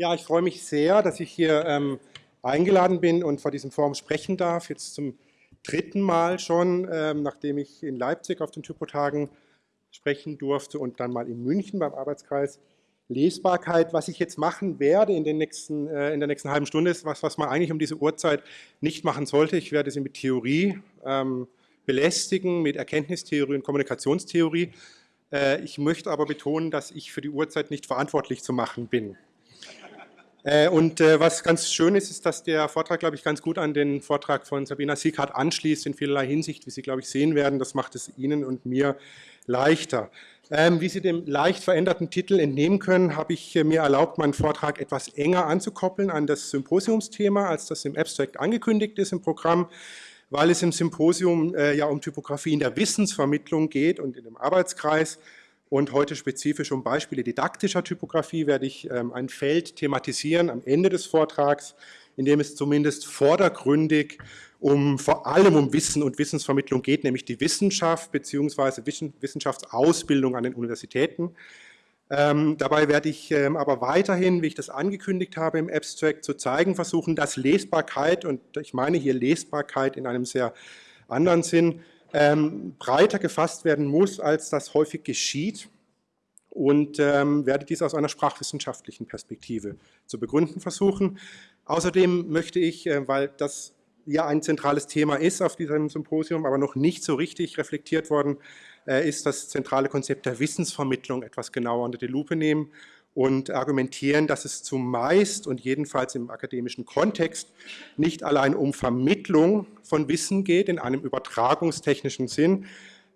Ja, ich freue mich sehr, dass ich hier ähm, eingeladen bin und vor diesem Forum sprechen darf. Jetzt zum dritten Mal schon, ähm, nachdem ich in Leipzig auf den Typotagen sprechen durfte und dann mal in München beim Arbeitskreis Lesbarkeit. Was ich jetzt machen werde in, den nächsten, äh, in der nächsten halben Stunde ist was, was man eigentlich um diese Uhrzeit nicht machen sollte. Ich werde Sie mit Theorie ähm, belästigen, mit Erkenntnistheorie und Kommunikationstheorie. Äh, ich möchte aber betonen, dass ich für die Uhrzeit nicht verantwortlich zu machen bin. Äh, und äh, was ganz schön ist, ist, dass der Vortrag, glaube ich, ganz gut an den Vortrag von Sabina Sieghardt anschließt, in vielerlei Hinsicht, wie Sie, glaube ich, sehen werden. Das macht es Ihnen und mir leichter. Ähm, wie Sie dem leicht veränderten Titel entnehmen können, habe ich mir erlaubt, meinen Vortrag etwas enger anzukoppeln an das Symposiumsthema, als das im Abstract angekündigt ist im Programm, weil es im Symposium ja um Typografie in der Wissensvermittlung geht und in dem Arbeitskreis und heute spezifisch um Beispiele didaktischer Typografie werde ich ähm, ein Feld thematisieren am Ende des Vortrags, in dem es zumindest vordergründig um vor allem um Wissen und Wissensvermittlung geht, nämlich die Wissenschaft bzw. Wissenschaftsausbildung an den Universitäten. Ähm, dabei werde ich ähm, aber weiterhin, wie ich das angekündigt habe im Abstract, zu zeigen versuchen, dass Lesbarkeit, und ich meine hier Lesbarkeit in einem sehr anderen Sinn, ähm, breiter gefasst werden muss, als das häufig geschieht und ähm, werde dies aus einer sprachwissenschaftlichen Perspektive zu begründen versuchen. Außerdem möchte ich, äh, weil das ja ein zentrales Thema ist auf diesem Symposium, aber noch nicht so richtig reflektiert worden äh, ist, das zentrale Konzept der Wissensvermittlung etwas genauer unter die Lupe nehmen und argumentieren, dass es zumeist und jedenfalls im akademischen Kontext nicht allein um Vermittlung von Wissen geht in einem übertragungstechnischen Sinn,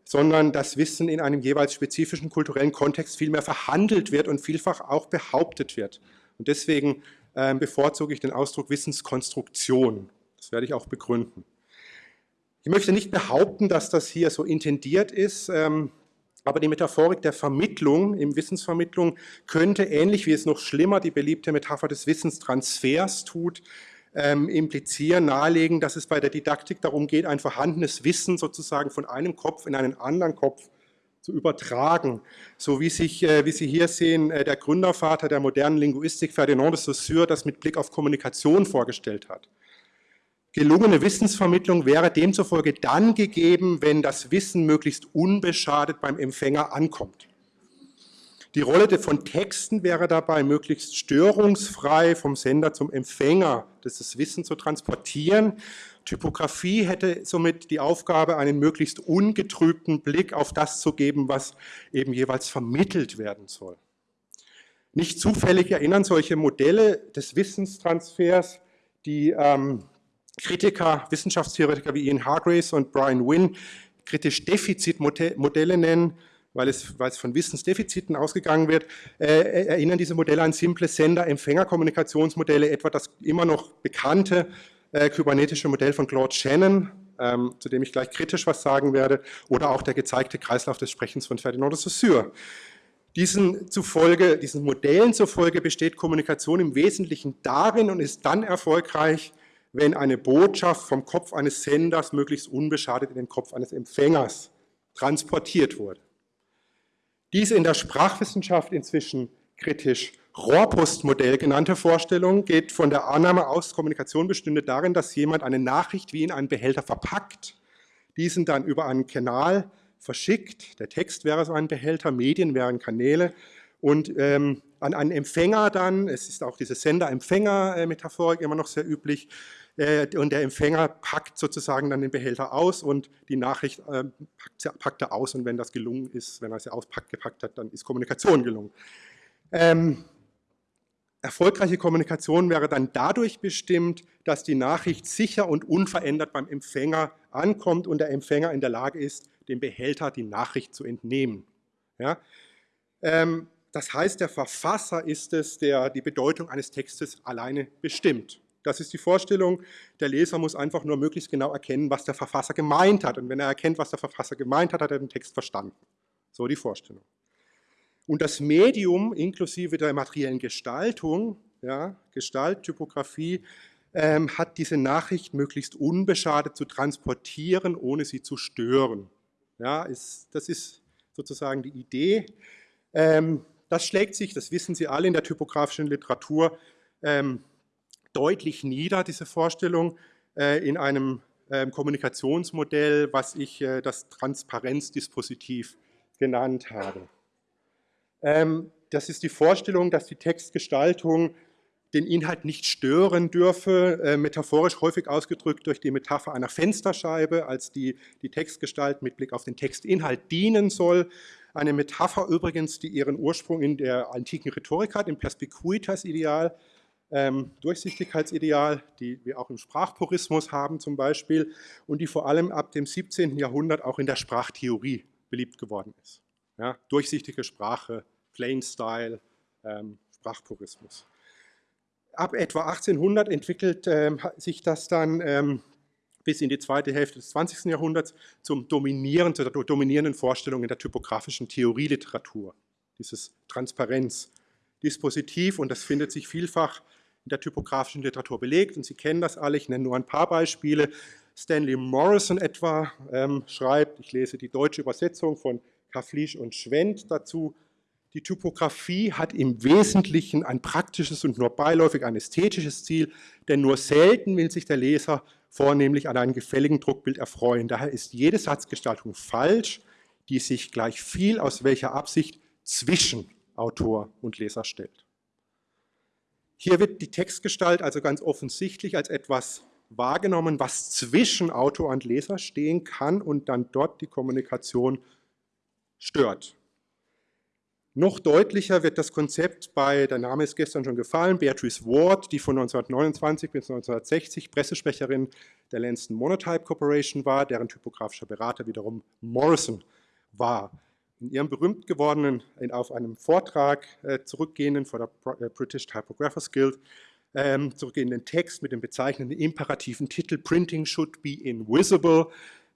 sondern dass Wissen in einem jeweils spezifischen kulturellen Kontext vielmehr verhandelt wird und vielfach auch behauptet wird. Und deswegen äh, bevorzuge ich den Ausdruck Wissenskonstruktion. Das werde ich auch begründen. Ich möchte nicht behaupten, dass das hier so intendiert ist. Ähm, aber die Metaphorik der Vermittlung, im Wissensvermittlung, könnte ähnlich wie es noch schlimmer die beliebte Metapher des Wissenstransfers tut, ähm, implizieren, nahelegen, dass es bei der Didaktik darum geht, ein vorhandenes Wissen sozusagen von einem Kopf in einen anderen Kopf zu übertragen. So wie, sich, äh, wie Sie hier sehen, äh, der Gründervater der modernen Linguistik, Ferdinand de Saussure, das mit Blick auf Kommunikation vorgestellt hat. Gelungene Wissensvermittlung wäre demzufolge dann gegeben, wenn das Wissen möglichst unbeschadet beim Empfänger ankommt. Die Rolle von Texten wäre dabei, möglichst störungsfrei vom Sender zum Empfänger das Wissen zu transportieren. Typografie hätte somit die Aufgabe, einen möglichst ungetrübten Blick auf das zu geben, was eben jeweils vermittelt werden soll. Nicht zufällig erinnern solche Modelle des Wissenstransfers, die ähm, Kritiker, Wissenschaftstheoretiker wie Ian Hargraves und Brian Wynne kritisch Defizitmodelle nennen, weil es, weil es von Wissensdefiziten ausgegangen wird, äh, erinnern diese Modelle an simple Sender-Empfänger-Kommunikationsmodelle, etwa das immer noch bekannte äh, kybernetische Modell von Claude Shannon, ähm, zu dem ich gleich kritisch was sagen werde, oder auch der gezeigte Kreislauf des Sprechens von Ferdinand de Saussure. Diesen, zufolge, diesen Modellen zufolge besteht Kommunikation im Wesentlichen darin und ist dann erfolgreich, wenn eine Botschaft vom Kopf eines Senders möglichst unbeschadet in den Kopf eines Empfängers transportiert wurde. Diese in der Sprachwissenschaft inzwischen kritisch Rohrpostmodell genannte Vorstellung geht von der Annahme aus, Kommunikation bestünde darin, dass jemand eine Nachricht wie in einen Behälter verpackt, diesen dann über einen Kanal verschickt, der Text wäre so ein Behälter, Medien wären Kanäle und ähm, an einen Empfänger dann, es ist auch diese Sender-Empfänger-Metaphorik immer noch sehr üblich, und der Empfänger packt sozusagen dann den Behälter aus und die Nachricht äh, packt, packt, er aus und wenn das gelungen ist, wenn er sie auspackt, gepackt hat, dann ist Kommunikation gelungen. Ähm, erfolgreiche Kommunikation wäre dann dadurch bestimmt, dass die Nachricht sicher und unverändert beim Empfänger ankommt und der Empfänger in der Lage ist, dem Behälter die Nachricht zu entnehmen. Ja? Ähm, das heißt, der Verfasser ist es, der die Bedeutung eines Textes alleine bestimmt. Das ist die Vorstellung, der Leser muss einfach nur möglichst genau erkennen, was der Verfasser gemeint hat. Und wenn er erkennt, was der Verfasser gemeint hat, hat er den Text verstanden. So die Vorstellung. Und das Medium inklusive der materiellen Gestaltung, ja, Gestalt, Typografie, ähm, hat diese Nachricht möglichst unbeschadet zu transportieren, ohne sie zu stören. Ja, ist, das ist sozusagen die Idee. Ähm, das schlägt sich, das wissen Sie alle in der typografischen Literatur, ähm, deutlich nieder, diese Vorstellung, äh, in einem ähm, Kommunikationsmodell, was ich äh, das Transparenzdispositiv genannt habe. Ähm, das ist die Vorstellung, dass die Textgestaltung den Inhalt nicht stören dürfe, äh, metaphorisch häufig ausgedrückt durch die Metapher einer Fensterscheibe, als die, die Textgestalt mit Blick auf den Textinhalt dienen soll. Eine Metapher übrigens, die ihren Ursprung in der antiken Rhetorik hat, im Perspicuitas-Ideal, ähm, Durchsichtigkeitsideal, die wir auch im Sprachpurismus haben zum Beispiel und die vor allem ab dem 17. Jahrhundert auch in der Sprachtheorie beliebt geworden ist. Ja, durchsichtige Sprache, Plain Style, ähm, Sprachpurismus. Ab etwa 1800 entwickelt ähm, sich das dann ähm, bis in die zweite Hälfte des 20. Jahrhunderts zum dominierenden, zur dominierenden Vorstellung in der typografischen Theorieliteratur, dieses Transparenzdispositiv und das findet sich vielfach in der typografischen Literatur belegt und Sie kennen das alle, ich nenne nur ein paar Beispiele. Stanley Morrison etwa ähm, schreibt, ich lese die deutsche Übersetzung von Kaflisch und Schwendt dazu, die Typografie hat im Wesentlichen ein praktisches und nur beiläufig ein ästhetisches Ziel, denn nur selten will sich der Leser vornehmlich an einem gefälligen Druckbild erfreuen. Daher ist jede Satzgestaltung falsch, die sich gleich viel aus welcher Absicht zwischen Autor und Leser stellt. Hier wird die Textgestalt also ganz offensichtlich als etwas wahrgenommen, was zwischen Autor und Leser stehen kann und dann dort die Kommunikation stört. Noch deutlicher wird das Konzept bei, der Name ist gestern schon gefallen, Beatrice Ward, die von 1929 bis 1960 Pressesprecherin der Lanston Monotype Corporation war, deren typografischer Berater wiederum Morrison war. In ihrem berühmt gewordenen, auf einem Vortrag äh, zurückgehenden vor der äh, British Typographers Guild, ähm, zurückgehenden Text mit dem bezeichnenden imperativen Titel Printing should be invisible,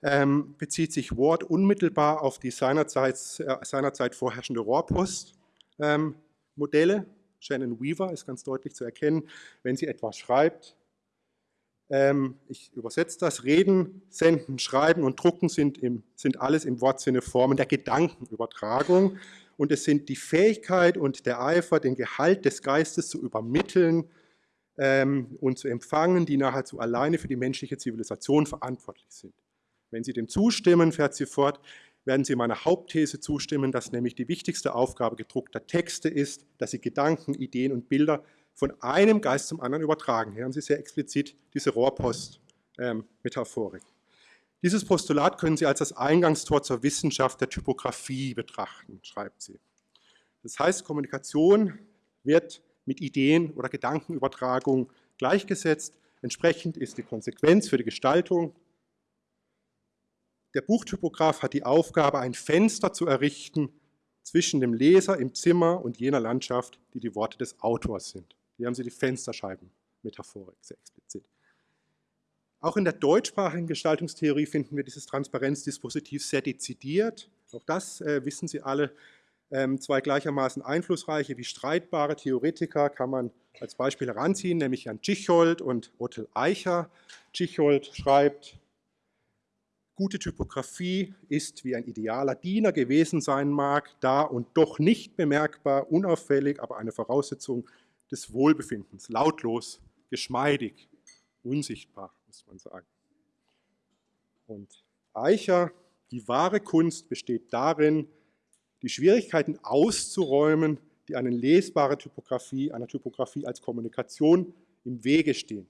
ähm, bezieht sich Ward unmittelbar auf die seinerzeit, äh, seinerzeit vorherrschende Rohrpost-Modelle. Ähm, Shannon Weaver ist ganz deutlich zu erkennen, wenn sie etwas schreibt. Ähm, ich übersetze das. Reden, Senden, Schreiben und Drucken sind, im, sind alles im Wortsinne Formen der Gedankenübertragung. Und es sind die Fähigkeit und der Eifer, den Gehalt des Geistes zu übermitteln ähm, und zu empfangen, die nahezu alleine für die menschliche Zivilisation verantwortlich sind. Wenn Sie dem zustimmen, fährt sie fort, werden Sie meiner Hauptthese zustimmen, dass nämlich die wichtigste Aufgabe gedruckter Texte ist, dass sie Gedanken, Ideen und Bilder von einem Geist zum anderen übertragen. Hier haben Sie sehr explizit diese Rohrpost-Metaphorik. Dieses Postulat können Sie als das Eingangstor zur Wissenschaft der Typografie betrachten, schreibt sie. Das heißt, Kommunikation wird mit Ideen oder Gedankenübertragung gleichgesetzt. Entsprechend ist die Konsequenz für die Gestaltung der Buchtypograf hat die Aufgabe, ein Fenster zu errichten zwischen dem Leser im Zimmer und jener Landschaft, die die Worte des Autors sind. Hier haben Sie die Fensterscheiben-Metaphorik sehr explizit. Auch in der deutschsprachigen Gestaltungstheorie finden wir dieses Transparenzdispositiv sehr dezidiert. Auch das äh, wissen Sie alle. Ähm, zwei gleichermaßen einflussreiche wie streitbare Theoretiker kann man als Beispiel heranziehen, nämlich Jan Tschichold und Otto Eicher. Tschichold schreibt, Gute Typografie ist, wie ein idealer Diener gewesen sein mag, da und doch nicht bemerkbar, unauffällig, aber eine Voraussetzung des Wohlbefindens, lautlos, geschmeidig, unsichtbar, muss man sagen. Und Eicher, die wahre Kunst besteht darin, die Schwierigkeiten auszuräumen, die eine lesbare Typografie, einer Typografie als Kommunikation im Wege stehen.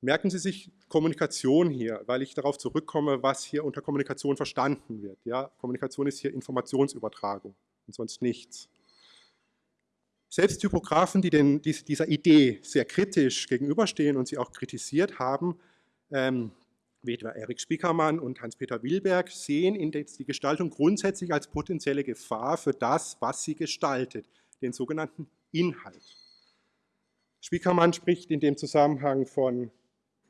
Merken Sie sich Kommunikation hier, weil ich darauf zurückkomme, was hier unter Kommunikation verstanden wird. Ja, Kommunikation ist hier Informationsübertragung und sonst nichts. Selbst Typografen, die den, dieser Idee sehr kritisch gegenüberstehen und sie auch kritisiert haben, ähm, wie etwa Erik Spiekermann und Hans-Peter Wilberg, sehen in die Gestaltung grundsätzlich als potenzielle Gefahr für das, was sie gestaltet, den sogenannten Inhalt. Spiekermann spricht in dem Zusammenhang von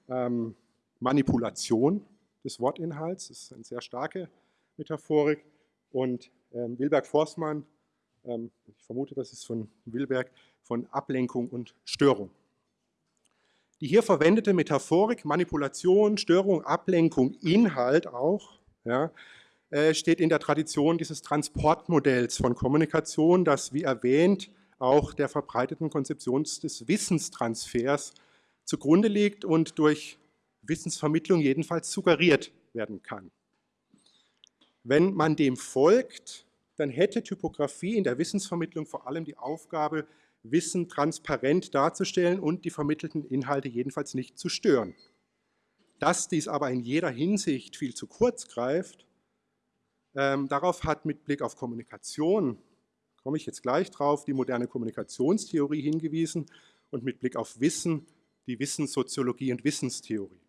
ähm, Manipulation des Wortinhalts, das ist eine sehr starke Metaphorik. Und ähm, Wilberg-Forstmann, ich vermute, das ist von Wilberg, von Ablenkung und Störung. Die hier verwendete Metaphorik, Manipulation, Störung, Ablenkung, Inhalt auch, ja, äh, steht in der Tradition dieses Transportmodells von Kommunikation, das, wie erwähnt, auch der verbreiteten Konzeption des Wissenstransfers zugrunde liegt und durch Wissensvermittlung jedenfalls suggeriert werden kann. Wenn man dem folgt, dann hätte Typografie in der Wissensvermittlung vor allem die Aufgabe, Wissen transparent darzustellen und die vermittelten Inhalte jedenfalls nicht zu stören. Dass dies aber in jeder Hinsicht viel zu kurz greift, ähm, darauf hat mit Blick auf Kommunikation, komme ich jetzt gleich drauf, die moderne Kommunikationstheorie hingewiesen und mit Blick auf Wissen die Wissenssoziologie und Wissenstheorie.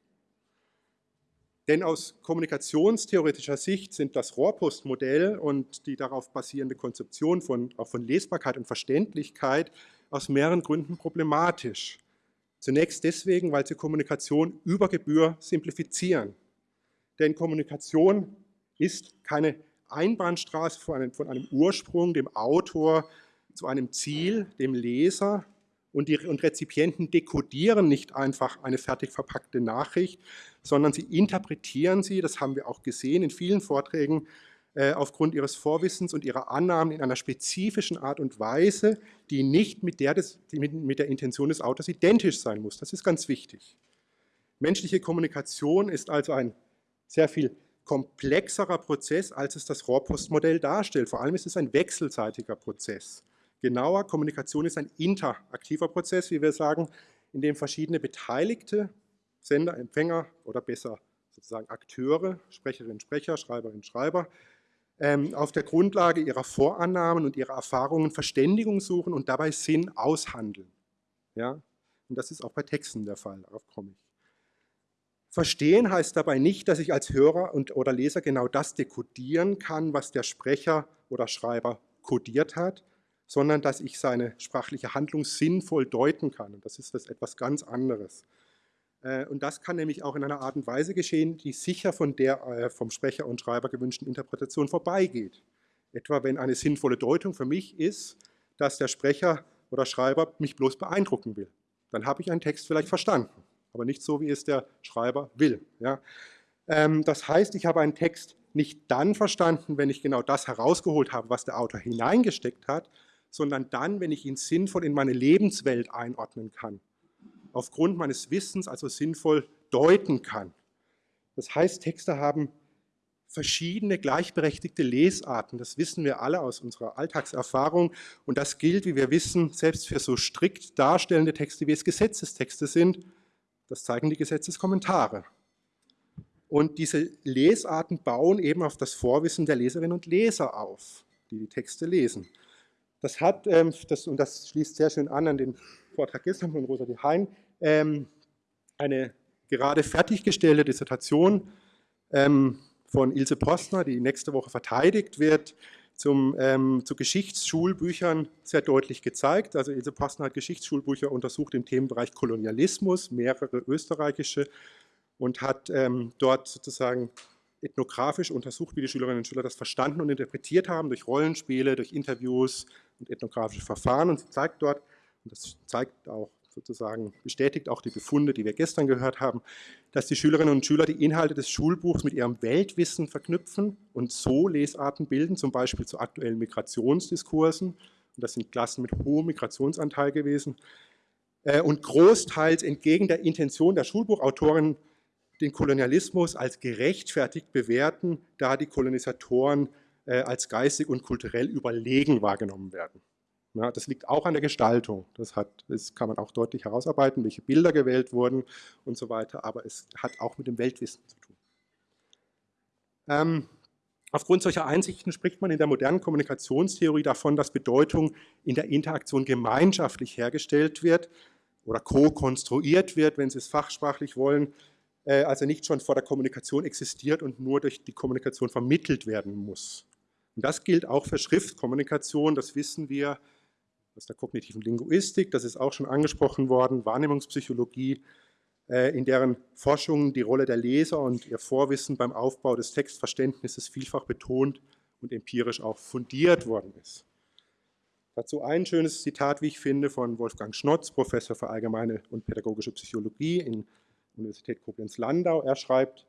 Denn aus kommunikationstheoretischer Sicht sind das Rohrpostmodell und die darauf basierende Konzeption von, auch von Lesbarkeit und Verständlichkeit aus mehreren Gründen problematisch. Zunächst deswegen, weil sie Kommunikation über Gebühr simplifizieren. Denn Kommunikation ist keine Einbahnstraße von einem, von einem Ursprung, dem Autor, zu einem Ziel, dem Leser, und die und Rezipienten dekodieren nicht einfach eine fertig verpackte Nachricht, sondern sie interpretieren sie, das haben wir auch gesehen in vielen Vorträgen, äh, aufgrund ihres Vorwissens und ihrer Annahmen in einer spezifischen Art und Weise, die nicht mit der, des, mit, mit der Intention des Autors identisch sein muss. Das ist ganz wichtig. Menschliche Kommunikation ist also ein sehr viel komplexerer Prozess, als es das Rohrpostmodell darstellt. Vor allem ist es ein wechselseitiger Prozess. Genauer, Kommunikation ist ein interaktiver Prozess, wie wir sagen, in dem verschiedene Beteiligte, Sender, Empfänger oder besser sozusagen Akteure, Sprecherinnen, Sprecher, Schreiberinnen, Schreiber, ähm, auf der Grundlage ihrer Vorannahmen und ihrer Erfahrungen Verständigung suchen und dabei Sinn aushandeln. Ja? Und das ist auch bei Texten der Fall, darauf komme ich. Verstehen heißt dabei nicht, dass ich als Hörer und, oder Leser genau das dekodieren kann, was der Sprecher oder Schreiber kodiert hat, sondern dass ich seine sprachliche Handlung sinnvoll deuten kann. Und das ist das etwas ganz anderes. Äh, und das kann nämlich auch in einer Art und Weise geschehen, die sicher von der äh, vom Sprecher und Schreiber gewünschten Interpretation vorbeigeht. Etwa wenn eine sinnvolle Deutung für mich ist, dass der Sprecher oder Schreiber mich bloß beeindrucken will. Dann habe ich einen Text vielleicht verstanden, aber nicht so, wie es der Schreiber will. Ja? Ähm, das heißt, ich habe einen Text nicht dann verstanden, wenn ich genau das herausgeholt habe, was der Autor hineingesteckt hat, sondern dann, wenn ich ihn sinnvoll in meine Lebenswelt einordnen kann, aufgrund meines Wissens also sinnvoll deuten kann. Das heißt, Texte haben verschiedene gleichberechtigte Lesarten. Das wissen wir alle aus unserer Alltagserfahrung. Und das gilt, wie wir wissen, selbst für so strikt darstellende Texte, wie es Gesetzestexte sind. Das zeigen die Gesetzeskommentare. Und diese Lesarten bauen eben auf das Vorwissen der Leserinnen und Leser auf, die die Texte lesen. Das hat, ähm, das, und das schließt sehr schön an an den Vortrag gestern von Rosa de Hein, ähm, eine gerade fertiggestellte Dissertation ähm, von Ilse Postner, die nächste Woche verteidigt wird, zum, ähm, zu Geschichtsschulbüchern sehr deutlich gezeigt. Also Ilse Postner hat Geschichtsschulbücher untersucht im Themenbereich Kolonialismus, mehrere österreichische, und hat ähm, dort sozusagen ethnografisch untersucht, wie die Schülerinnen und Schüler das verstanden und interpretiert haben, durch Rollenspiele, durch Interviews und ethnografische Verfahren. Und sie zeigt dort, und das zeigt auch sozusagen, bestätigt auch die Befunde, die wir gestern gehört haben, dass die Schülerinnen und Schüler die Inhalte des Schulbuchs mit ihrem Weltwissen verknüpfen und so Lesarten bilden, zum Beispiel zu aktuellen Migrationsdiskursen. Und das sind Klassen mit hohem Migrationsanteil gewesen. Äh, und großteils entgegen der Intention der Schulbuchautorin den Kolonialismus als gerechtfertigt bewerten, da die Kolonisatoren als geistig und kulturell überlegen wahrgenommen werden. Ja, das liegt auch an der Gestaltung. Das, hat, das kann man auch deutlich herausarbeiten, welche Bilder gewählt wurden und so weiter, aber es hat auch mit dem Weltwissen zu tun. Ähm, aufgrund solcher Einsichten spricht man in der modernen Kommunikationstheorie davon, dass Bedeutung in der Interaktion gemeinschaftlich hergestellt wird oder co-konstruiert wird, wenn Sie es fachsprachlich wollen, äh, also nicht schon vor der Kommunikation existiert und nur durch die Kommunikation vermittelt werden muss. Und das gilt auch für Schriftkommunikation, das wissen wir aus der kognitiven Linguistik, das ist auch schon angesprochen worden, Wahrnehmungspsychologie, äh, in deren Forschung die Rolle der Leser und ihr Vorwissen beim Aufbau des Textverständnisses vielfach betont und empirisch auch fundiert worden ist. Dazu ein schönes Zitat, wie ich finde, von Wolfgang Schnotz, Professor für allgemeine und pädagogische Psychologie in Universität Koblenz-Landau. Er schreibt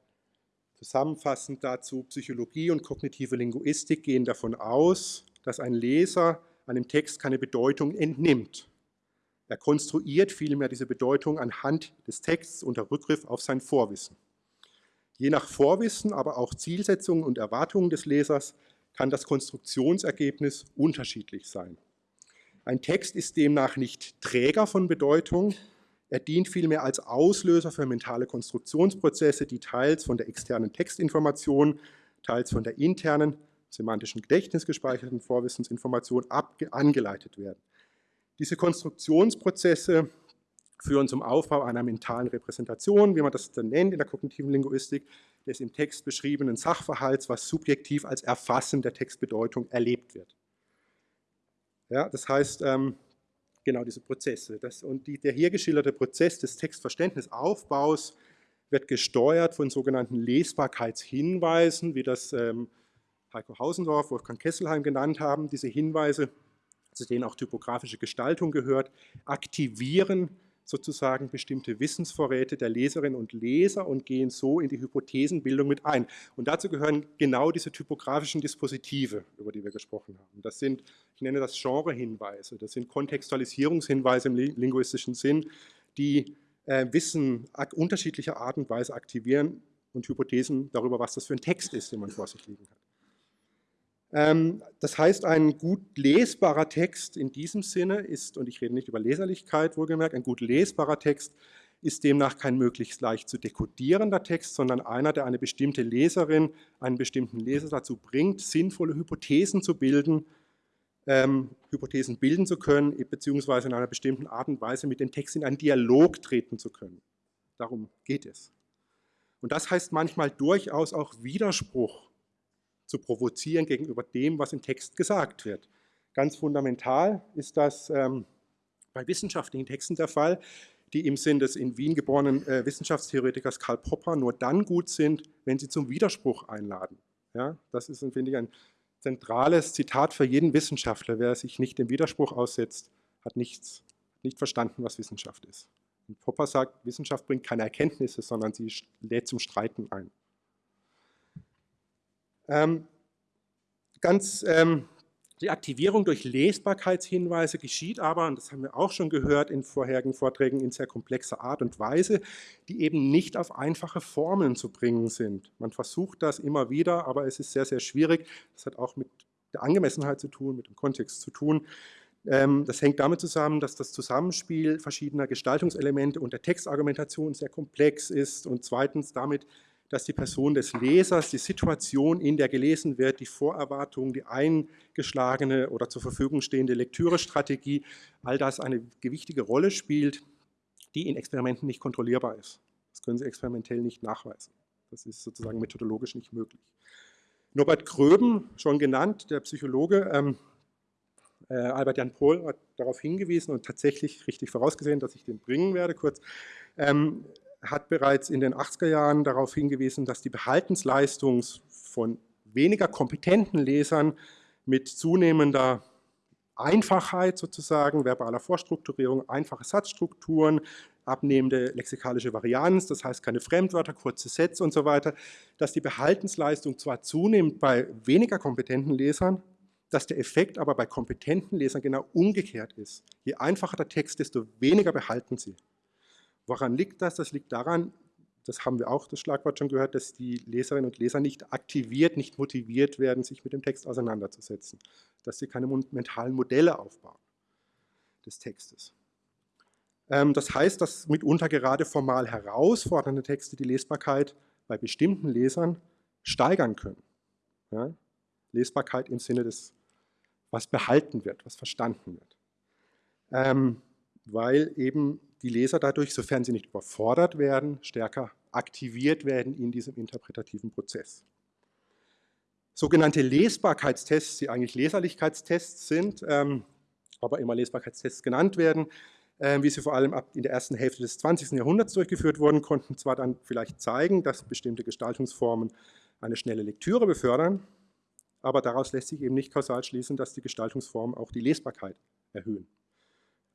zusammenfassend dazu, Psychologie und kognitive Linguistik gehen davon aus, dass ein Leser einem Text keine Bedeutung entnimmt. Er konstruiert vielmehr diese Bedeutung anhand des Texts unter Rückgriff auf sein Vorwissen. Je nach Vorwissen, aber auch Zielsetzungen und Erwartungen des Lesers kann das Konstruktionsergebnis unterschiedlich sein. Ein Text ist demnach nicht Träger von Bedeutung, er dient vielmehr als Auslöser für mentale Konstruktionsprozesse, die teils von der externen Textinformation, teils von der internen, semantischen Gedächtnis gespeicherten Vorwissensinformation angeleitet werden. Diese Konstruktionsprozesse führen zum Aufbau einer mentalen Repräsentation, wie man das dann nennt in der kognitiven Linguistik, des im Text beschriebenen Sachverhalts, was subjektiv als Erfassen der Textbedeutung erlebt wird. Ja, das heißt, ähm, genau diese Prozesse. Das, und die, der hier geschilderte Prozess des Textverständnisaufbaus wird gesteuert von sogenannten Lesbarkeitshinweisen, wie das ähm, Heiko Hausendorf, Wolfgang Kesselheim genannt haben. Diese Hinweise, zu denen auch typografische Gestaltung gehört, aktivieren sozusagen bestimmte Wissensvorräte der Leserinnen und Leser und gehen so in die Hypothesenbildung mit ein. Und dazu gehören genau diese typografischen Dispositive, über die wir gesprochen haben. Das sind, ich nenne das Genrehinweise, das sind Kontextualisierungshinweise im linguistischen Sinn, die äh, Wissen unterschiedlicher Art und Weise aktivieren und Hypothesen darüber, was das für ein Text ist, den man vor sich liegen hat. Ähm, das heißt, ein gut lesbarer Text in diesem Sinne ist, und ich rede nicht über Leserlichkeit wohlgemerkt, ein gut lesbarer Text ist demnach kein möglichst leicht zu dekodierender Text, sondern einer, der eine bestimmte Leserin, einen bestimmten Leser dazu bringt, sinnvolle Hypothesen zu bilden, ähm, Hypothesen bilden zu können, beziehungsweise in einer bestimmten Art und Weise mit dem Text in einen Dialog treten zu können. Darum geht es. Und das heißt manchmal durchaus auch Widerspruch zu provozieren gegenüber dem, was im Text gesagt wird. Ganz fundamental ist das ähm, bei wissenschaftlichen Texten der Fall, die im Sinn des in Wien geborenen äh, Wissenschaftstheoretikers Karl Popper nur dann gut sind, wenn sie zum Widerspruch einladen. Ja, das ist, finde ich, ein zentrales Zitat für jeden Wissenschaftler. Wer sich nicht dem Widerspruch aussetzt, hat nichts, nicht verstanden, was Wissenschaft ist. Und Popper sagt, Wissenschaft bringt keine Erkenntnisse, sondern sie lädt zum Streiten ein. Ähm, ganz, ähm, die Aktivierung durch Lesbarkeitshinweise geschieht aber, und das haben wir auch schon gehört in vorherigen Vorträgen, in sehr komplexer Art und Weise, die eben nicht auf einfache Formeln zu bringen sind. Man versucht das immer wieder, aber es ist sehr, sehr schwierig. Das hat auch mit der Angemessenheit zu tun, mit dem Kontext zu tun. Ähm, das hängt damit zusammen, dass das Zusammenspiel verschiedener Gestaltungselemente und der Textargumentation sehr komplex ist und zweitens damit, dass die Person des Lesers, die Situation, in der gelesen wird, die Vorerwartung, die eingeschlagene oder zur Verfügung stehende Lektürestrategie, all das eine gewichtige Rolle spielt, die in Experimenten nicht kontrollierbar ist. Das können Sie experimentell nicht nachweisen. Das ist sozusagen methodologisch nicht möglich. Norbert Gröben, schon genannt, der Psychologe, ähm, äh, Albert Jan Pohl hat darauf hingewiesen und tatsächlich richtig vorausgesehen, dass ich den bringen werde, kurz. Ähm, hat bereits in den 80er Jahren darauf hingewiesen, dass die Behaltensleistung von weniger kompetenten Lesern mit zunehmender Einfachheit sozusagen, verbaler Vorstrukturierung, einfache Satzstrukturen, abnehmende lexikalische Varianz, das heißt keine Fremdwörter, kurze Sätze und so weiter, dass die Behaltensleistung zwar zunimmt bei weniger kompetenten Lesern, dass der Effekt aber bei kompetenten Lesern genau umgekehrt ist. Je einfacher der Text, desto weniger behalten sie. Woran liegt das? Das liegt daran, das haben wir auch das Schlagwort schon gehört, dass die Leserinnen und Leser nicht aktiviert, nicht motiviert werden, sich mit dem Text auseinanderzusetzen. Dass sie keine mentalen Modelle aufbauen des Textes. Ähm, das heißt, dass mitunter gerade formal herausfordernde Texte die Lesbarkeit bei bestimmten Lesern steigern können. Ja? Lesbarkeit im Sinne des, was behalten wird, was verstanden wird. Ähm, weil eben die Leser dadurch, sofern sie nicht überfordert werden, stärker aktiviert werden in diesem interpretativen Prozess. Sogenannte Lesbarkeitstests, die eigentlich Leserlichkeitstests sind, ähm, aber immer Lesbarkeitstests genannt werden, äh, wie sie vor allem ab in der ersten Hälfte des 20. Jahrhunderts durchgeführt wurden, konnten zwar dann vielleicht zeigen, dass bestimmte Gestaltungsformen eine schnelle Lektüre befördern, aber daraus lässt sich eben nicht kausal schließen, dass die Gestaltungsformen auch die Lesbarkeit erhöhen.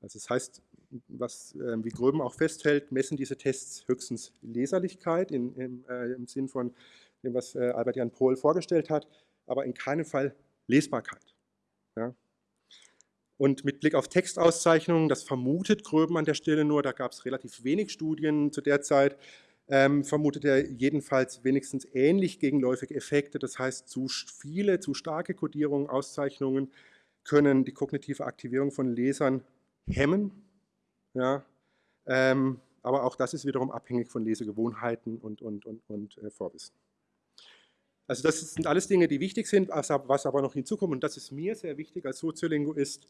Also das heißt, was, äh, wie Gröben auch festhält, messen diese Tests höchstens Leserlichkeit in, im, äh, im Sinn von dem, was äh, Albert Jan Pohl vorgestellt hat, aber in keinem Fall Lesbarkeit. Ja? Und mit Blick auf Textauszeichnungen, das vermutet Gröben an der Stelle nur, da gab es relativ wenig Studien zu der Zeit, ähm, vermutet er jedenfalls wenigstens ähnlich gegenläufige Effekte. Das heißt, zu viele, zu starke Kodierungen, Auszeichnungen können die kognitive Aktivierung von Lesern hemmen. Ja, ähm, aber auch das ist wiederum abhängig von Lesegewohnheiten und, und, und, und äh, Vorwissen. Also das sind alles Dinge, die wichtig sind, was aber noch hinzukommt, und das ist mir sehr wichtig als Soziolinguist,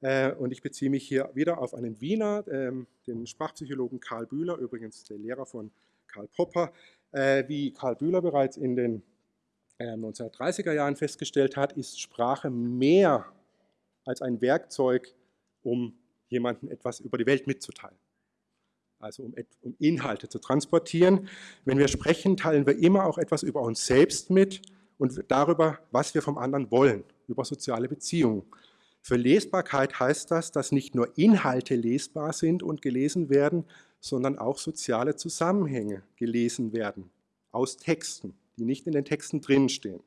äh, und ich beziehe mich hier wieder auf einen Wiener, ähm, den Sprachpsychologen Karl Bühler, übrigens der Lehrer von Karl Popper, äh, wie Karl Bühler bereits in den 1930er äh, Jahren festgestellt hat, ist Sprache mehr als ein Werkzeug, um jemandem etwas über die Welt mitzuteilen. Also um, um Inhalte zu transportieren. Wenn wir sprechen, teilen wir immer auch etwas über uns selbst mit und darüber, was wir vom anderen wollen, über soziale Beziehungen. Für Lesbarkeit heißt das, dass nicht nur Inhalte lesbar sind und gelesen werden, sondern auch soziale Zusammenhänge gelesen werden aus Texten, die nicht in den Texten drinstehen.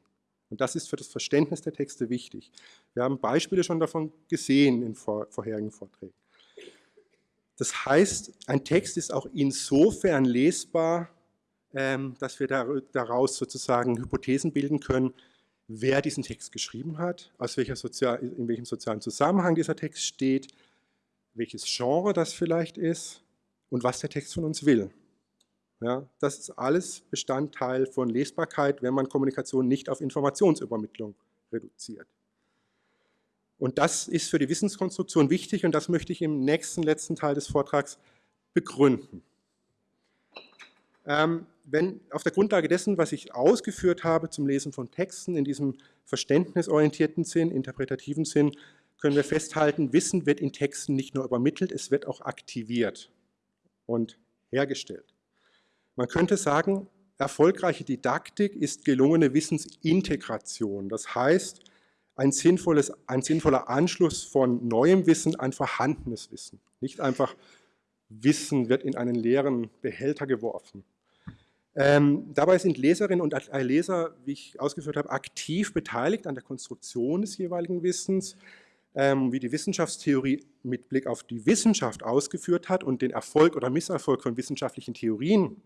Und das ist für das Verständnis der Texte wichtig. Wir haben Beispiele schon davon gesehen in vor, vorherigen Vorträgen. Das heißt, ein Text ist auch insofern lesbar, ähm, dass wir daraus sozusagen Hypothesen bilden können, wer diesen Text geschrieben hat, aus welcher Sozial in welchem sozialen Zusammenhang dieser Text steht, welches Genre das vielleicht ist und was der Text von uns will. Ja, das ist alles Bestandteil von Lesbarkeit, wenn man Kommunikation nicht auf Informationsübermittlung reduziert. Und das ist für die Wissenskonstruktion wichtig und das möchte ich im nächsten, letzten Teil des Vortrags begründen. Ähm, wenn auf der Grundlage dessen, was ich ausgeführt habe zum Lesen von Texten in diesem verständnisorientierten Sinn, interpretativen Sinn, können wir festhalten, Wissen wird in Texten nicht nur übermittelt, es wird auch aktiviert und hergestellt. Man könnte sagen, erfolgreiche Didaktik ist gelungene Wissensintegration. Das heißt, ein, sinnvolles, ein sinnvoller Anschluss von neuem Wissen an vorhandenes Wissen. Nicht einfach Wissen wird in einen leeren Behälter geworfen. Ähm, dabei sind Leserinnen und Leser, wie ich ausgeführt habe, aktiv beteiligt an der Konstruktion des jeweiligen Wissens, ähm, wie die Wissenschaftstheorie mit Blick auf die Wissenschaft ausgeführt hat und den Erfolg oder Misserfolg von wissenschaftlichen Theorien,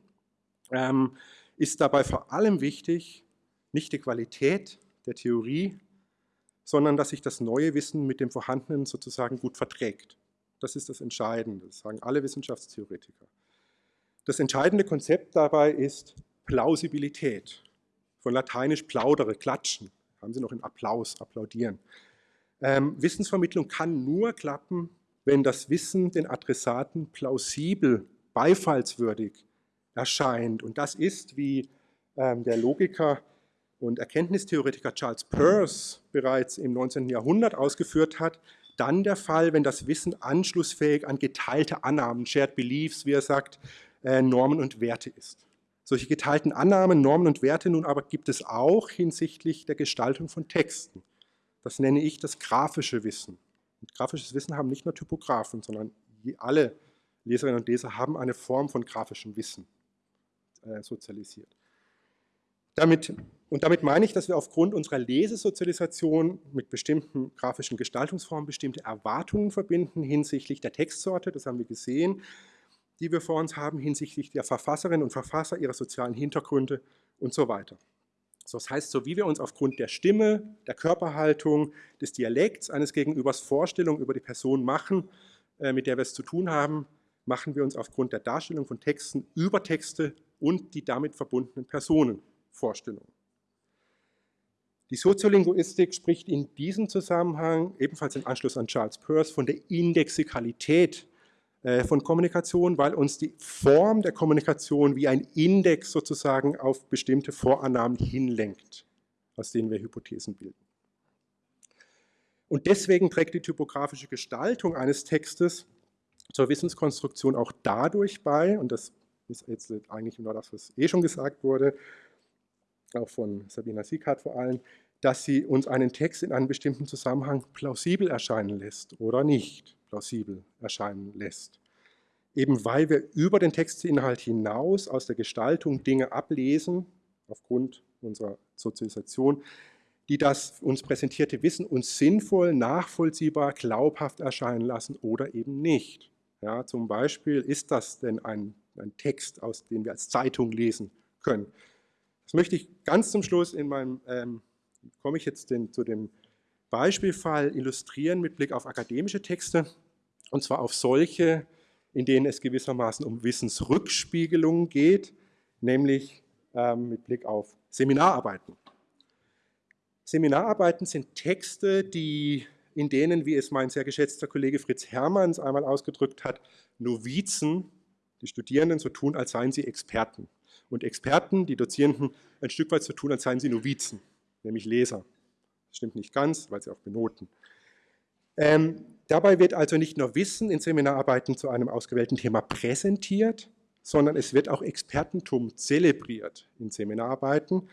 ähm, ist dabei vor allem wichtig, nicht die Qualität der Theorie, sondern dass sich das neue Wissen mit dem vorhandenen sozusagen gut verträgt. Das ist das Entscheidende, das sagen alle Wissenschaftstheoretiker. Das entscheidende Konzept dabei ist Plausibilität. Von lateinisch plaudere, klatschen. Haben Sie noch einen Applaus, applaudieren. Ähm, Wissensvermittlung kann nur klappen, wenn das Wissen den Adressaten plausibel, beifallswürdig erscheint. Und das ist, wie ähm, der Logiker und Erkenntnistheoretiker Charles Peirce bereits im 19. Jahrhundert ausgeführt hat, dann der Fall, wenn das Wissen anschlussfähig an geteilte Annahmen, Shared Beliefs, wie er sagt, äh, Normen und Werte ist. Solche geteilten Annahmen, Normen und Werte nun aber gibt es auch hinsichtlich der Gestaltung von Texten. Das nenne ich das grafische Wissen. Und grafisches Wissen haben nicht nur Typografen, sondern alle Leserinnen und Leser haben eine Form von grafischem Wissen äh, sozialisiert. Damit, und damit meine ich, dass wir aufgrund unserer Lesesozialisation mit bestimmten grafischen Gestaltungsformen bestimmte Erwartungen verbinden hinsichtlich der Textsorte, das haben wir gesehen, die wir vor uns haben hinsichtlich der Verfasserinnen und Verfasser, ihrer sozialen Hintergründe und so weiter. das heißt, so wie wir uns aufgrund der Stimme, der Körperhaltung, des Dialekts eines Gegenübers Vorstellungen über die Person machen, äh, mit der wir es zu tun haben, machen wir uns aufgrund der Darstellung von Texten über Texte und die damit verbundenen Personen Vorstellungen. Die Soziolinguistik spricht in diesem Zusammenhang, ebenfalls im Anschluss an Charles Peirce, von der Indexikalität äh, von Kommunikation, weil uns die Form der Kommunikation wie ein Index sozusagen auf bestimmte Vorannahmen hinlenkt, aus denen wir Hypothesen bilden. Und deswegen trägt die typografische Gestaltung eines Textes zur Wissenskonstruktion auch dadurch bei, und das ist jetzt eigentlich nur das, was eh schon gesagt wurde, auch von Sabina Sieghardt vor allem, dass sie uns einen Text in einem bestimmten Zusammenhang plausibel erscheinen lässt oder nicht plausibel erscheinen lässt. Eben weil wir über den Textinhalt hinaus aus der Gestaltung Dinge ablesen, aufgrund unserer Sozialisation, die das uns präsentierte Wissen uns sinnvoll, nachvollziehbar, glaubhaft erscheinen lassen oder eben nicht. Ja, zum Beispiel, ist das denn ein, ein Text, aus dem wir als Zeitung lesen können? Das möchte ich ganz zum Schluss in meinem, ähm, komme ich jetzt den, zu dem Beispielfall illustrieren mit Blick auf akademische Texte, und zwar auf solche, in denen es gewissermaßen um Wissensrückspiegelung geht, nämlich ähm, mit Blick auf Seminararbeiten. Seminararbeiten sind Texte, die, in denen, wie es mein sehr geschätzter Kollege Fritz Hermanns einmal ausgedrückt hat, Novizen, die Studierenden, so tun, als seien sie Experten. Und Experten, die Dozierenden, ein Stück weit so tun, als seien sie Novizen, nämlich Leser. Das stimmt nicht ganz, weil sie auch benoten. Ähm, dabei wird also nicht nur Wissen in Seminararbeiten zu einem ausgewählten Thema präsentiert, sondern es wird auch Expertentum zelebriert in Seminararbeiten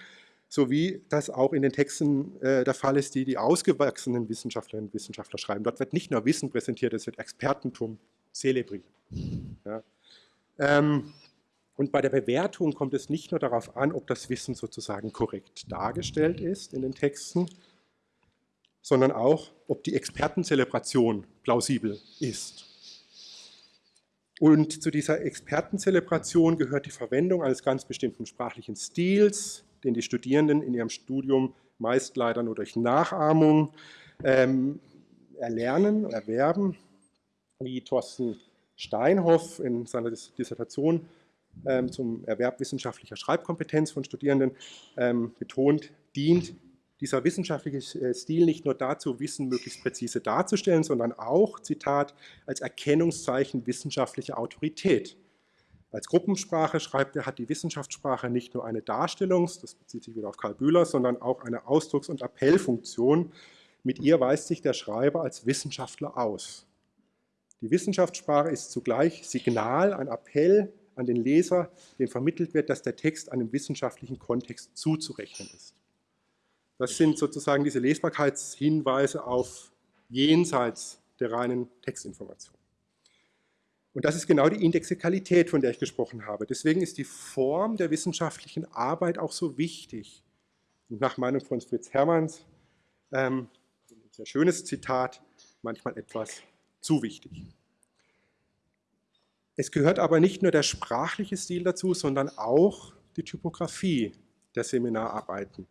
so wie das auch in den Texten äh, der Fall ist, die die ausgewachsenen Wissenschaftlerinnen und Wissenschaftler schreiben. Dort wird nicht nur Wissen präsentiert, es wird Expertentum zelebriert. Ja. Ähm, und bei der Bewertung kommt es nicht nur darauf an, ob das Wissen sozusagen korrekt dargestellt ist in den Texten, sondern auch, ob die Expertenzelebration plausibel ist. Und zu dieser Expertenzelebration gehört die Verwendung eines ganz bestimmten sprachlichen Stils, den die Studierenden in ihrem Studium meist leider nur durch Nachahmung ähm, erlernen, erwerben, wie Thorsten Steinhoff in seiner Dissertation ähm, zum Erwerb wissenschaftlicher Schreibkompetenz von Studierenden ähm, betont, dient dieser wissenschaftliche äh, Stil nicht nur dazu, Wissen möglichst präzise darzustellen, sondern auch, Zitat, als Erkennungszeichen wissenschaftlicher Autorität. Als Gruppensprache schreibt er, hat die Wissenschaftssprache nicht nur eine Darstellungs-, das bezieht sich wieder auf Karl Bühler, sondern auch eine Ausdrucks- und Appellfunktion. Mit ihr weist sich der Schreiber als Wissenschaftler aus. Die Wissenschaftssprache ist zugleich Signal, ein Appell an den Leser, dem vermittelt wird, dass der Text einem wissenschaftlichen Kontext zuzurechnen ist. Das sind sozusagen diese Lesbarkeitshinweise auf jenseits der reinen Textinformation. Und das ist genau die Indexikalität, von der ich gesprochen habe. Deswegen ist die Form der wissenschaftlichen Arbeit auch so wichtig. Und nach Meinung von Fritz Hermanns, ähm, ein sehr schönes Zitat, manchmal etwas zu wichtig. Es gehört aber nicht nur der sprachliche Stil dazu, sondern auch die Typografie der Seminararbeiten.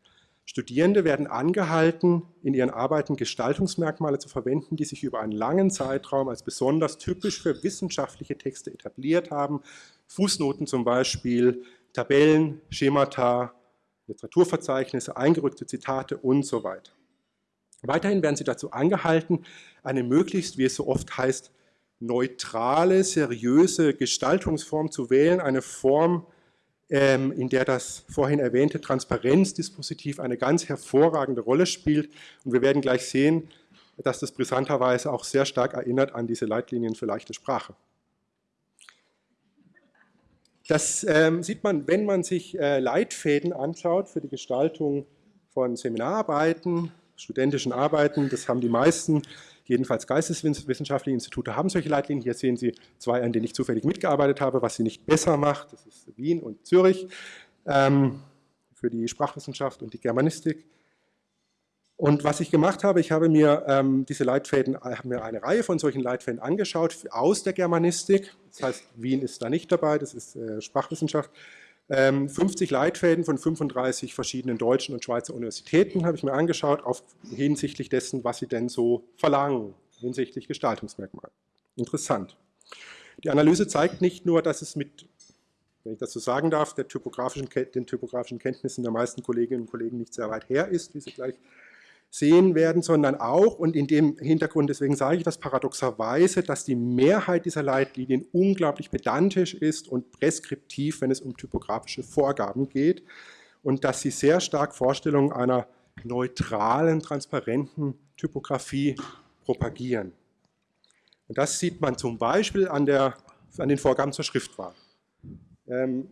Studierende werden angehalten, in ihren Arbeiten Gestaltungsmerkmale zu verwenden, die sich über einen langen Zeitraum als besonders typisch für wissenschaftliche Texte etabliert haben. Fußnoten zum Beispiel, Tabellen, Schemata, Literaturverzeichnisse, eingerückte Zitate und so weiter. Weiterhin werden sie dazu angehalten, eine möglichst, wie es so oft heißt, neutrale, seriöse Gestaltungsform zu wählen, eine Form, in der das vorhin erwähnte Transparenzdispositiv eine ganz hervorragende Rolle spielt. Und wir werden gleich sehen, dass das brisanterweise auch sehr stark erinnert an diese Leitlinien für leichte Sprache. Das ähm, sieht man, wenn man sich äh, Leitfäden anschaut für die Gestaltung von Seminararbeiten, studentischen Arbeiten. Das haben die meisten Jedenfalls geisteswissenschaftliche Institute haben solche Leitlinien. Hier sehen Sie zwei, an denen ich zufällig mitgearbeitet habe, was sie nicht besser macht. Das ist Wien und Zürich ähm, für die Sprachwissenschaft und die Germanistik. Und was ich gemacht habe, ich habe mir ähm, diese Leitfäden, habe mir eine Reihe von solchen Leitfäden angeschaut aus der Germanistik. Das heißt, Wien ist da nicht dabei, das ist äh, Sprachwissenschaft. 50 ähm, Leitfäden von 35 verschiedenen deutschen und Schweizer Universitäten habe ich mir angeschaut, auf, hinsichtlich dessen, was sie denn so verlangen, hinsichtlich Gestaltungsmerkmalen. Interessant. Die Analyse zeigt nicht nur, dass es mit, wenn ich das so sagen darf, typografischen, den typografischen Kenntnissen der meisten Kolleginnen und Kollegen nicht sehr weit her ist, wie Sie gleich sehen werden, sondern auch, und in dem Hintergrund, deswegen sage ich das paradoxerweise, dass die Mehrheit dieser Leitlinien unglaublich pedantisch ist und preskriptiv, wenn es um typografische Vorgaben geht und dass sie sehr stark Vorstellungen einer neutralen, transparenten Typografie propagieren. Und das sieht man zum Beispiel an, der, an den Vorgaben zur Schriftwahl. Ähm,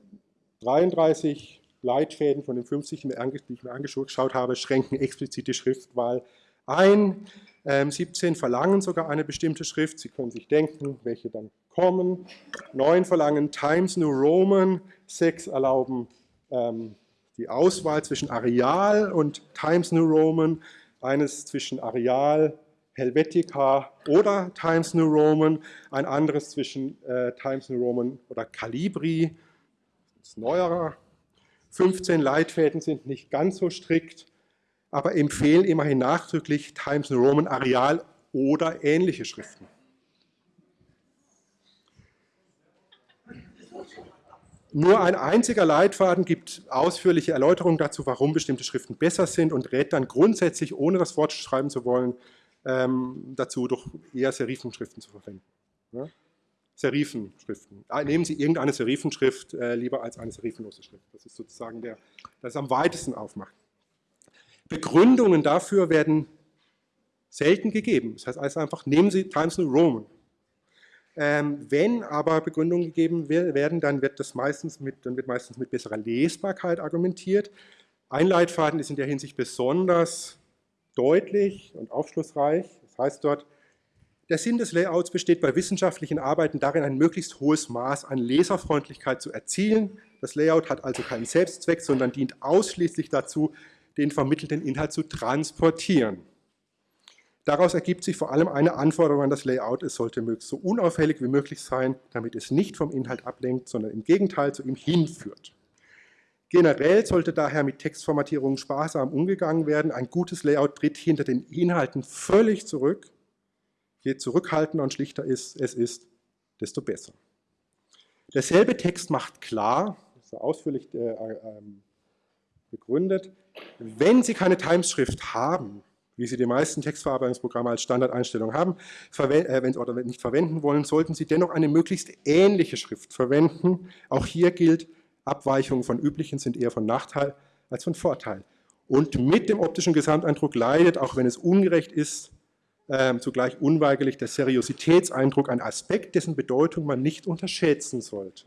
33 Leitfäden von den 50, die ich mir angeschaut habe, schränken explizit die Schriftwahl ein. 17 ähm, verlangen sogar eine bestimmte Schrift. Sie können sich denken, welche dann kommen. 9 verlangen Times New Roman. 6 erlauben ähm, die Auswahl zwischen Areal und Times New Roman, eines zwischen Areal, Helvetica oder Times New Roman, ein anderes zwischen äh, Times New Roman oder Calibri, das ist neuerer. 15 Leitfäden sind nicht ganz so strikt, aber empfehlen immerhin nachdrücklich Times New Roman Areal oder ähnliche Schriften. Nur ein einziger Leitfaden gibt ausführliche Erläuterungen dazu, warum bestimmte Schriften besser sind und rät dann grundsätzlich, ohne das Wort schreiben zu wollen, ähm, dazu doch eher Serifenschriften zu verwenden. Ja? Serifenschriften. Ah, nehmen Sie irgendeine Serifenschrift äh, lieber als eine serifenlose Schrift. Das ist sozusagen der, das am weitesten aufmacht. Begründungen dafür werden selten gegeben. Das heißt also einfach, nehmen Sie Times New Roman. Ähm, wenn aber Begründungen gegeben werden, dann wird das meistens mit, dann wird meistens mit besserer Lesbarkeit argumentiert. Ein Leitfaden ist in der Hinsicht besonders deutlich und aufschlussreich. Das heißt dort, der Sinn des Layouts besteht bei wissenschaftlichen Arbeiten darin, ein möglichst hohes Maß an Leserfreundlichkeit zu erzielen. Das Layout hat also keinen Selbstzweck, sondern dient ausschließlich dazu, den vermittelten Inhalt zu transportieren. Daraus ergibt sich vor allem eine Anforderung an das Layout, es sollte möglichst so unauffällig wie möglich sein, damit es nicht vom Inhalt ablenkt, sondern im Gegenteil zu ihm hinführt. Generell sollte daher mit Textformatierungen sparsam umgegangen werden. Ein gutes Layout tritt hinter den Inhalten völlig zurück. Je zurückhaltender und schlichter es ist, desto besser. Derselbe Text macht klar, ist ausführlich äh, äh, begründet, wenn Sie keine Timesschrift haben, wie Sie die meisten Textverarbeitungsprogramme als Standardeinstellung haben, äh, oder nicht verwenden wollen, sollten Sie dennoch eine möglichst ähnliche Schrift verwenden. Auch hier gilt, Abweichungen von üblichen sind eher von Nachteil als von Vorteil. Und mit dem optischen Gesamteindruck leidet, auch wenn es ungerecht ist, äh, zugleich unweigerlich der Seriositätseindruck, ein Aspekt, dessen Bedeutung man nicht unterschätzen sollte.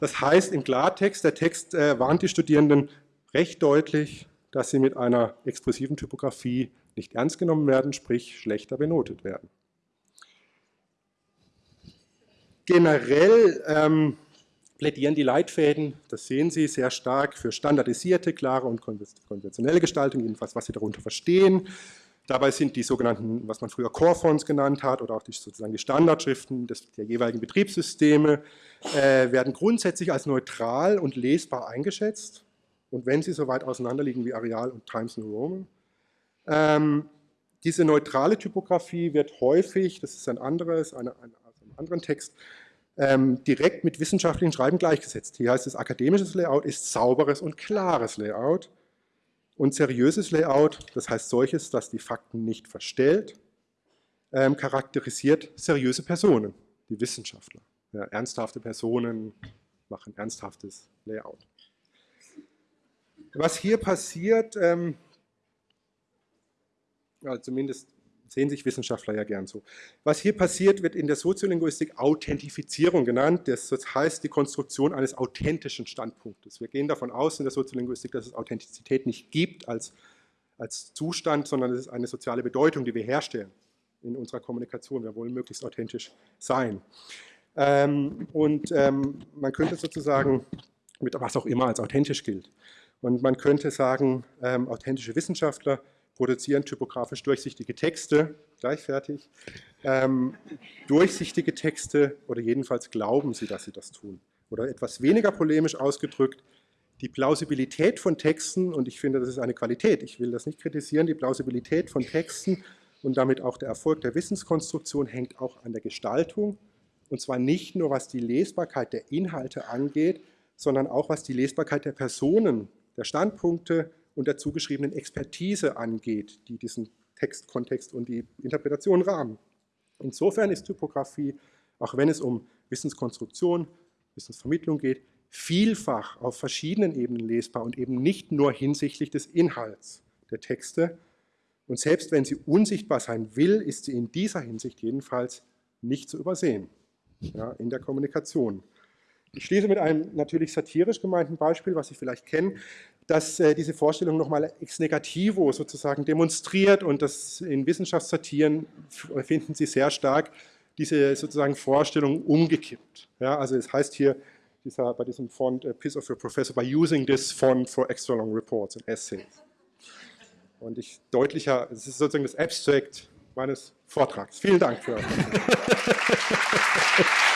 Das heißt im Klartext, der Text äh, warnt die Studierenden recht deutlich, dass sie mit einer expressiven Typografie nicht ernst genommen werden, sprich schlechter benotet werden. Generell ähm, plädieren die Leitfäden, das sehen Sie, sehr stark für standardisierte, klare und konventionelle Gestaltung, jedenfalls was Sie darunter verstehen. Dabei sind die sogenannten, was man früher Core-Fonts genannt hat, oder auch die, sozusagen die Standardschriften des, der jeweiligen Betriebssysteme, äh, werden grundsätzlich als neutral und lesbar eingeschätzt und wenn sie so weit auseinanderliegen wie Areal und Times New Roman. Ähm, diese neutrale Typografie wird häufig, das ist ein anderes, eine, ein, also einen anderen Text, ähm, direkt mit wissenschaftlichen Schreiben gleichgesetzt. Hier heißt es, akademisches Layout ist sauberes und klares Layout und seriöses Layout, das heißt solches, das die Fakten nicht verstellt, ähm, charakterisiert seriöse Personen, die Wissenschaftler. Ja, ernsthafte Personen machen ernsthaftes Layout was hier passiert, ähm, ja, zumindest sehen sich Wissenschaftler ja gern so. Was hier passiert, wird in der Soziolinguistik Authentifizierung genannt. Das heißt die Konstruktion eines authentischen Standpunktes. Wir gehen davon aus in der Soziolinguistik, dass es Authentizität nicht gibt als, als Zustand, sondern es ist eine soziale Bedeutung, die wir herstellen in unserer Kommunikation. Wir wollen möglichst authentisch sein. Ähm, und ähm, man könnte sozusagen mit was auch immer als authentisch gilt. Und man könnte sagen, ähm, authentische Wissenschaftler produzieren typografisch durchsichtige Texte, gleich fertig, ähm, durchsichtige Texte oder jedenfalls glauben sie, dass sie das tun. Oder etwas weniger polemisch ausgedrückt, die Plausibilität von Texten, und ich finde, das ist eine Qualität, ich will das nicht kritisieren, die Plausibilität von Texten und damit auch der Erfolg der Wissenskonstruktion hängt auch an der Gestaltung, und zwar nicht nur was die Lesbarkeit der Inhalte angeht, sondern auch was die Lesbarkeit der Personen der Standpunkte und der zugeschriebenen Expertise angeht, die diesen Textkontext und die Interpretation rahmen. Insofern ist Typografie, auch wenn es um Wissenskonstruktion, Wissensvermittlung geht, vielfach auf verschiedenen Ebenen lesbar und eben nicht nur hinsichtlich des Inhalts der Texte. Und selbst wenn sie unsichtbar sein will, ist sie in dieser Hinsicht jedenfalls nicht zu übersehen ja, in der Kommunikation. Ich schließe mit einem natürlich satirisch gemeinten Beispiel, was Sie vielleicht kennen, das äh, diese Vorstellung nochmal ex negativo sozusagen demonstriert und das in Wissenschaftssatiren finden Sie sehr stark diese sozusagen Vorstellung umgekippt. Ja, also es heißt hier, dieser, bei diesem Font a piece of your professor by using this font for extra long reports and essays. Und ich deutlicher, es ist sozusagen das Abstract meines Vortrags. Vielen Dank für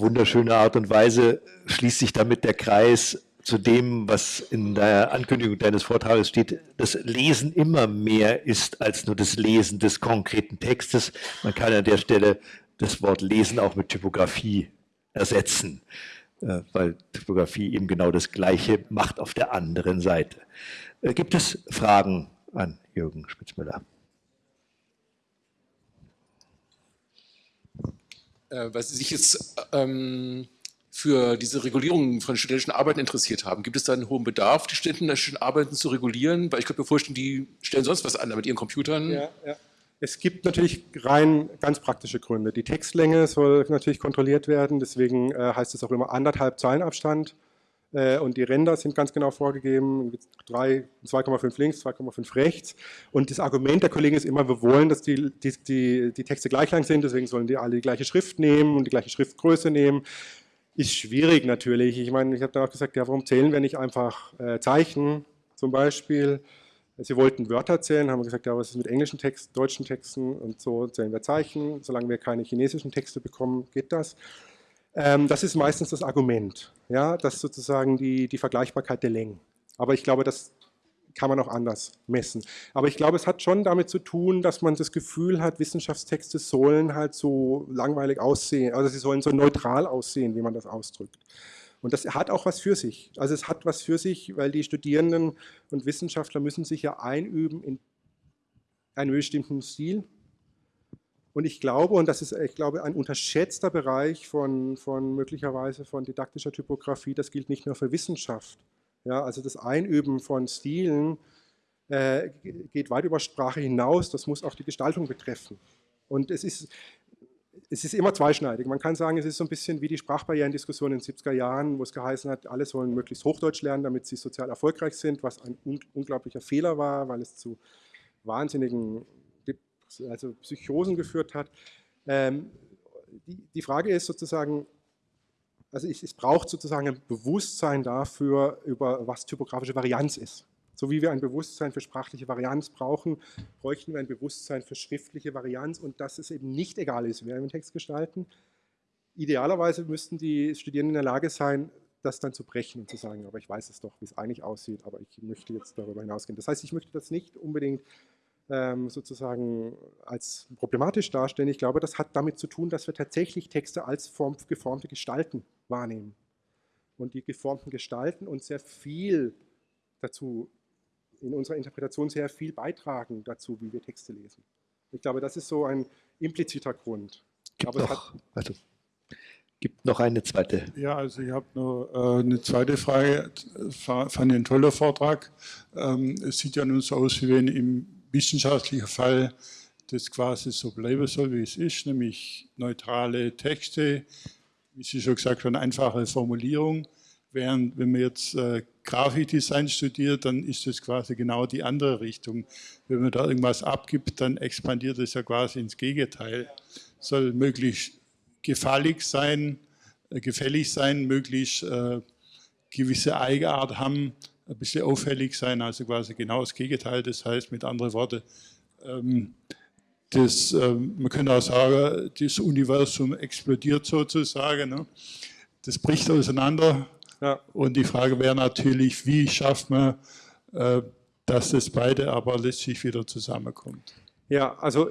wunderschöne Art und Weise schließt sich damit der Kreis zu dem, was in der Ankündigung deines Vortrages steht, das Lesen immer mehr ist als nur das Lesen des konkreten Textes. Man kann an der Stelle das Wort Lesen auch mit Typografie ersetzen, äh, weil Typografie eben genau das Gleiche macht auf der anderen Seite. Äh, gibt es Fragen an Jürgen Spitzmüller? Weil Sie sich jetzt ähm, für diese Regulierung von studentischen Arbeiten interessiert haben. Gibt es da einen hohen Bedarf, die studentischen Arbeiten zu regulieren? Weil ich könnte mir vorstellen, die stellen sonst was an mit ihren Computern. Ja, ja. Es gibt natürlich rein ganz praktische Gründe. Die Textlänge soll natürlich kontrolliert werden, deswegen äh, heißt es auch immer anderthalb Zeilenabstand. Äh, und die Ränder sind ganz genau vorgegeben, 2,5 links, 2,5 rechts. Und das Argument der Kollegen ist immer, wir wollen, dass die, die, die, die Texte gleich lang sind, deswegen sollen die alle die gleiche Schrift nehmen und die gleiche Schriftgröße nehmen. Ist schwierig natürlich. Ich meine, ich habe dann auch gesagt, ja, warum zählen wir nicht einfach äh, Zeichen zum Beispiel? Sie wollten Wörter zählen, haben gesagt, ja, was ist mit englischen Texten, deutschen Texten und so zählen wir Zeichen. Solange wir keine chinesischen Texte bekommen, geht das. Ähm, das ist meistens das Argument, ja, das ist sozusagen die, die Vergleichbarkeit der Längen. Aber ich glaube, das kann man auch anders messen. Aber ich glaube, es hat schon damit zu tun, dass man das Gefühl hat, Wissenschaftstexte sollen halt so langweilig aussehen, also sie sollen so neutral aussehen, wie man das ausdrückt. Und das hat auch was für sich. Also es hat was für sich, weil die Studierenden und Wissenschaftler müssen sich ja einüben in einem bestimmten Stil, und ich glaube, und das ist, ich glaube, ein unterschätzter Bereich von, von möglicherweise von didaktischer Typografie, das gilt nicht nur für Wissenschaft. Ja, also das Einüben von Stilen äh, geht weit über Sprache hinaus, das muss auch die Gestaltung betreffen. Und es ist, es ist immer zweischneidig. Man kann sagen, es ist so ein bisschen wie die Sprachbarrierendiskussion in den 70er Jahren, wo es geheißen hat, alle sollen möglichst Hochdeutsch lernen, damit sie sozial erfolgreich sind, was ein unglaublicher Fehler war, weil es zu wahnsinnigen also Psychosen geführt hat. Ähm, die, die, Frage ist sozusagen, also es, es braucht sozusagen ein Bewusstsein dafür, über was typografische Varianz ist. So wie wir ein Bewusstsein für sprachliche Varianz brauchen, bräuchten wir ein Bewusstsein für schriftliche Varianz und dass es eben nicht egal ist, wer wir den Text gestalten. Idealerweise müssten die Studierenden in der Lage sein, das dann zu brechen und zu sagen, aber ich weiß es doch, wie es eigentlich aussieht, aber ich möchte jetzt darüber hinausgehen. Das heißt, ich möchte das nicht unbedingt sozusagen als problematisch darstellen. Ich glaube, das hat damit zu tun, dass wir tatsächlich Texte als form, geformte Gestalten wahrnehmen. Und die geformten Gestalten uns sehr viel dazu, in unserer Interpretation sehr viel beitragen dazu, wie wir Texte lesen. Ich glaube, das ist so ein impliziter Grund. Gibt Aber noch, also, gibt noch eine zweite. Ja, also ich habe noch äh, eine zweite Frage. Fand ich ein toller Vortrag. Ähm, es sieht ja nun so aus, wie wenn im wissenschaftlicher Fall das quasi so bleiben soll, wie es ist, nämlich neutrale Texte, wie Sie schon gesagt haben, einfache Formulierung. Während wenn man jetzt äh, Grafikdesign studiert, dann ist das quasi genau die andere Richtung. Wenn man da irgendwas abgibt, dann expandiert es ja quasi ins Gegenteil. Soll möglichst gefällig sein, äh, gefällig sein, möglichst äh, gewisse Eigenart haben, ein bisschen auffällig sein, also quasi genau das Gegenteil. Das heißt mit anderen Worten, ähm, das, ähm, man könnte auch sagen, das Universum explodiert sozusagen. Ne? Das bricht auseinander. Ja. Und die Frage wäre natürlich, wie schafft man, äh, dass das beide aber letztlich wieder zusammenkommt? Ja, also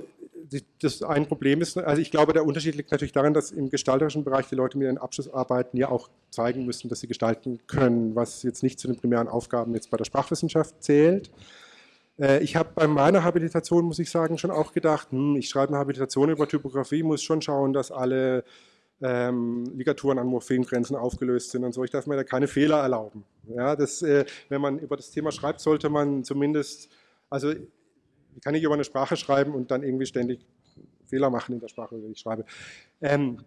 das ein Problem ist, also ich glaube, der Unterschied liegt natürlich darin, dass im gestalterischen Bereich die Leute mit ihren Abschlussarbeiten ja auch zeigen müssen, dass sie gestalten können, was jetzt nicht zu den primären Aufgaben jetzt bei der Sprachwissenschaft zählt. Äh, ich habe bei meiner Habilitation, muss ich sagen, schon auch gedacht, hm, ich schreibe eine Habilitation über Typografie, muss schon schauen, dass alle ähm, Ligaturen an Morphemgrenzen aufgelöst sind und so. Ich darf mir da keine Fehler erlauben. Ja, das, äh, wenn man über das Thema schreibt, sollte man zumindest, also ich kann nicht über eine Sprache schreiben und dann irgendwie ständig Fehler machen in der Sprache, die ich schreibe. Ähm,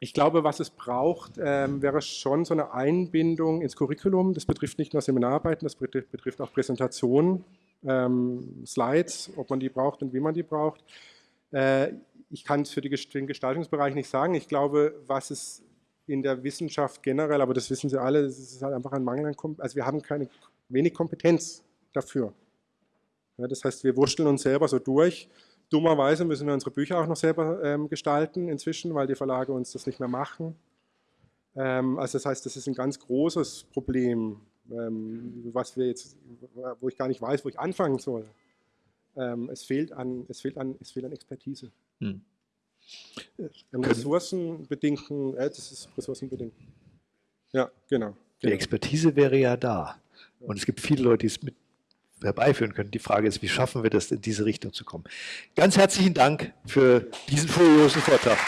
ich glaube, was es braucht, ähm, wäre schon so eine Einbindung ins Curriculum. Das betrifft nicht nur Seminararbeiten, das betrifft, betrifft auch Präsentationen. ähm, Slides, ob man die braucht und wie man die braucht. Äh, ich kann es für den Gestaltungsbereich nicht sagen. Ich glaube, was es in der Wissenschaft generell, aber das wissen Sie alle, es ist halt einfach ein Mangel an Kompetenz. Also wir haben keine, wenig Kompetenz dafür. Ja, das heißt, wir wurschteln uns selber so durch. Dummerweise müssen wir unsere Bücher auch noch selber ähm, gestalten inzwischen, weil die Verlage uns das nicht mehr machen. Ähm, also das heißt, das ist ein ganz großes Problem, ähm, was wir jetzt, wo ich gar nicht weiß, wo ich anfangen soll. Ähm, es, fehlt an, es, fehlt an, es fehlt an Expertise. Hm. An ressourcenbedingten, äh, das ist ressourcenbedingt. Ja, genau, genau. Die Expertise wäre ja da. Und es gibt viele Leute, die es mit herbeiführen können. Die Frage ist, wie schaffen wir das, in diese Richtung zu kommen? Ganz herzlichen Dank für diesen furiosen Vortrag.